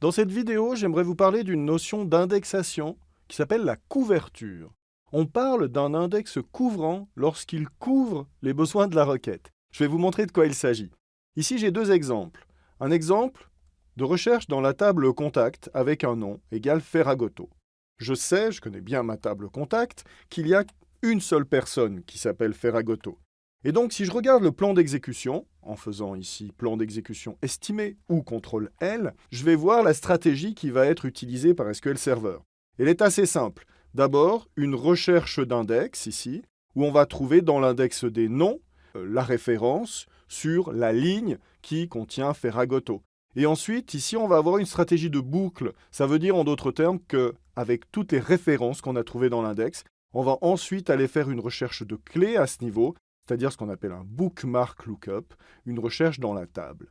Dans cette vidéo, j'aimerais vous parler d'une notion d'indexation qui s'appelle la couverture. On parle d'un index couvrant lorsqu'il couvre les besoins de la requête. Je vais vous montrer de quoi il s'agit. Ici, j'ai deux exemples. Un exemple de recherche dans la table contact avec un nom égale Ferragoto. Je sais, je connais bien ma table contact, qu'il y a une seule personne qui s'appelle Ferragoto. Et donc, si je regarde le plan d'exécution, en faisant ici plan d'exécution estimé ou CTRL L, je vais voir la stratégie qui va être utilisée par SQL Server. Elle est assez simple. D'abord, une recherche d'index ici, où on va trouver dans l'index des noms euh, la référence sur la ligne qui contient Ferragoto. Et ensuite, ici, on va avoir une stratégie de boucle. Ça veut dire, en d'autres termes, qu'avec toutes les références qu'on a trouvées dans l'index, on va ensuite aller faire une recherche de clés à ce niveau c'est-à-dire ce qu'on appelle un bookmark lookup, une recherche dans la table.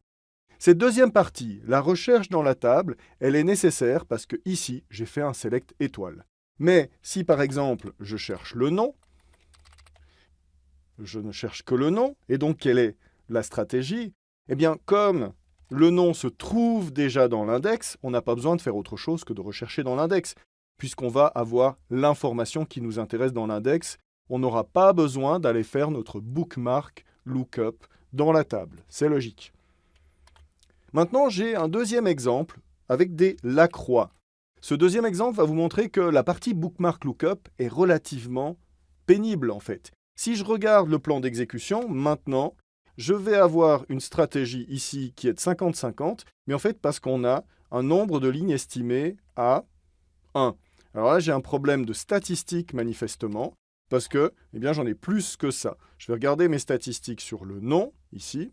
Cette deuxième partie, la recherche dans la table, elle est nécessaire parce que ici, j'ai fait un select étoile. Mais si par exemple, je cherche le nom, je ne cherche que le nom, et donc quelle est la stratégie? Eh bien, comme le nom se trouve déjà dans l'index, on n'a pas besoin de faire autre chose que de rechercher dans l'index, puisqu'on va avoir l'information qui nous intéresse dans l'index, on n'aura pas besoin d'aller faire notre bookmark lookup dans la table. C'est logique. Maintenant, j'ai un deuxième exemple avec des lacroix. Ce deuxième exemple va vous montrer que la partie bookmark lookup est relativement pénible en fait. Si je regarde le plan d'exécution, maintenant, je vais avoir une stratégie ici qui est de 50-50, mais en fait parce qu'on a un nombre de lignes estimées à 1. Alors là, j'ai un problème de statistique manifestement, parce que eh bien, j'en ai plus que ça. Je vais regarder mes statistiques sur le nom, ici,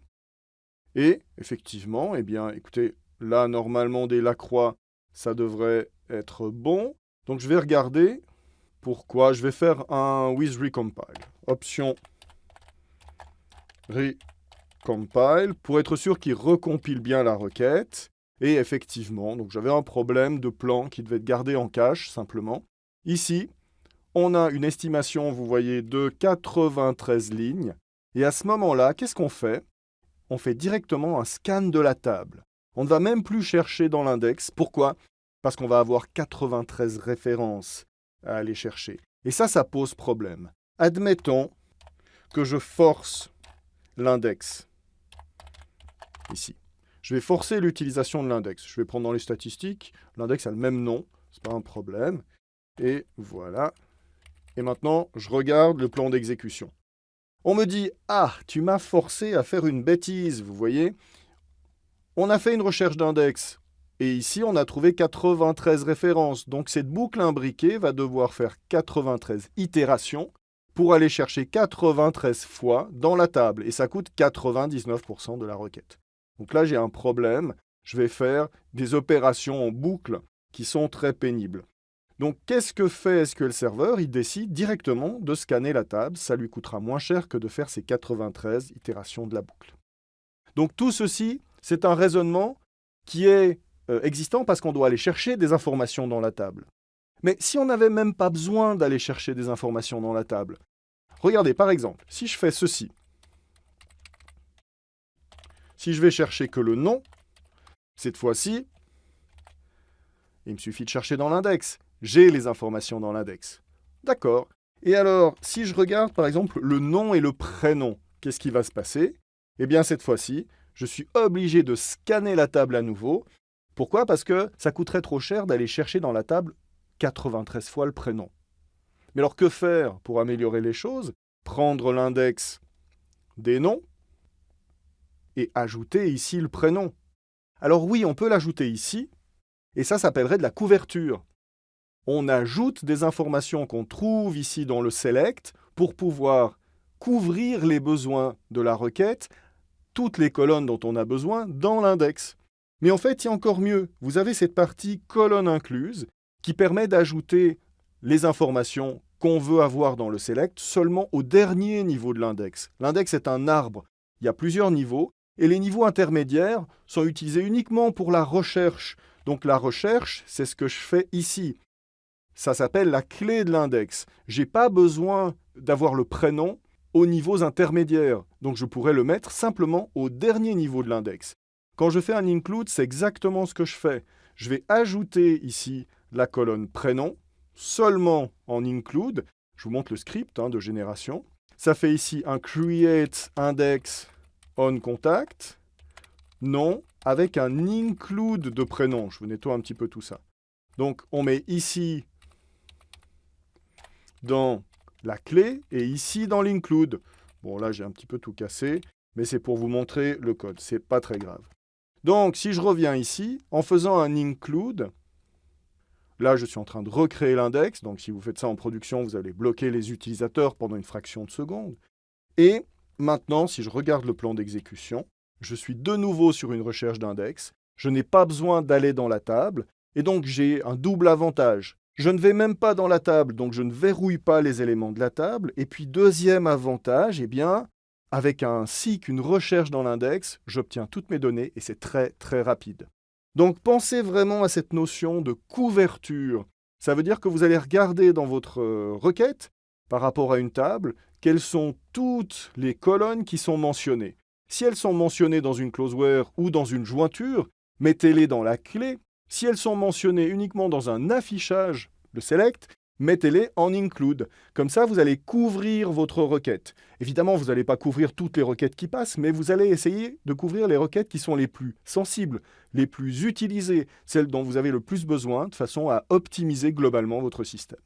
et effectivement, eh bien, écoutez, là, normalement, des Lacroix, ça devrait être bon. Donc, je vais regarder pourquoi. Je vais faire un with recompile. Option recompile, pour être sûr qu'il recompile bien la requête. Et effectivement, donc j'avais un problème de plan qui devait être gardé en cache, simplement. Ici, on a une estimation, vous voyez, de 93 lignes. Et à ce moment-là, qu'est-ce qu'on fait? On fait directement un scan de la table. On ne va même plus chercher dans l'index. Pourquoi? Parce qu'on va avoir 93 références à aller chercher. Et ça, ça pose problème. Admettons que je force l'index ici. Je vais forcer l'utilisation de l'index. Je vais prendre dans les statistiques. L'index a le même nom, ce n'est pas un problème. Et voilà, et maintenant, je regarde le plan d'exécution. On me dit « Ah, tu m'as forcé à faire une bêtise, vous voyez ?» On a fait une recherche d'index, et ici, on a trouvé 93 références. Donc cette boucle imbriquée va devoir faire 93 itérations pour aller chercher 93 fois dans la table, et ça coûte 99% de la requête. Donc là, j'ai un problème. Je vais faire des opérations en boucle qui sont très pénibles. Donc, qu'est-ce que fait SQL Server? Il décide directement de scanner la table. Ça lui coûtera moins cher que de faire ces 93 itérations de la boucle. Donc, tout ceci, c'est un raisonnement qui est euh, existant parce qu'on doit aller chercher des informations dans la table. Mais si on n'avait même pas besoin d'aller chercher des informations dans la table, regardez, par exemple, si je fais ceci, si je vais chercher que le nom, cette fois-ci, il me suffit de chercher dans l'index j'ai les informations dans l'index. D'accord. Et alors, si je regarde par exemple le nom et le prénom, qu'est-ce qui va se passer? Eh bien cette fois-ci, je suis obligé de scanner la table à nouveau. Pourquoi? Parce que ça coûterait trop cher d'aller chercher dans la table 93 fois le prénom. Mais alors que faire pour améliorer les choses? Prendre l'index des noms et ajouter ici le prénom. Alors oui, on peut l'ajouter ici, et ça s'appellerait de la couverture on ajoute des informations qu'on trouve ici dans le select pour pouvoir couvrir les besoins de la requête, toutes les colonnes dont on a besoin dans l'index. Mais en fait, il y a encore mieux. Vous avez cette partie colonne incluse qui permet d'ajouter les informations qu'on veut avoir dans le select seulement au dernier niveau de l'index. L'index est un arbre. Il y a plusieurs niveaux et les niveaux intermédiaires sont utilisés uniquement pour la recherche. Donc la recherche, c'est ce que je fais ici. Ça s'appelle la clé de l'index. Je n'ai pas besoin d'avoir le prénom aux niveaux intermédiaires. Donc je pourrais le mettre simplement au dernier niveau de l'index. Quand je fais un include, c'est exactement ce que je fais. Je vais ajouter ici la colonne prénom, seulement en include. Je vous montre le script hein, de génération. Ça fait ici un create index on contact, nom, avec un include de prénom. Je vous nettoie un petit peu tout ça. Donc, on met ici dans la clé et ici dans l'include. Bon, là, j'ai un petit peu tout cassé, mais c'est pour vous montrer le code. C'est pas très grave. Donc, si je reviens ici, en faisant un include, là, je suis en train de recréer l'index. Donc, si vous faites ça en production, vous allez bloquer les utilisateurs pendant une fraction de seconde. Et maintenant, si je regarde le plan d'exécution, je suis de nouveau sur une recherche d'index. Je n'ai pas besoin d'aller dans la table. Et donc, j'ai un double avantage. Je ne vais même pas dans la table, donc je ne verrouille pas les éléments de la table. Et puis, deuxième avantage, eh bien, avec un SIC, une recherche dans l'index, j'obtiens toutes mes données et c'est très, très rapide. Donc, pensez vraiment à cette notion de couverture. Ça veut dire que vous allez regarder dans votre euh, requête, par rapport à une table, quelles sont toutes les colonnes qui sont mentionnées. Si elles sont mentionnées dans une closeware ou dans une jointure, mettez-les dans la clé si elles sont mentionnées uniquement dans un affichage, le select, mettez-les en include. Comme ça, vous allez couvrir votre requête. Évidemment, vous n'allez pas couvrir toutes les requêtes qui passent, mais vous allez essayer de couvrir les requêtes qui sont les plus sensibles, les plus utilisées, celles dont vous avez le plus besoin, de façon à optimiser globalement votre système.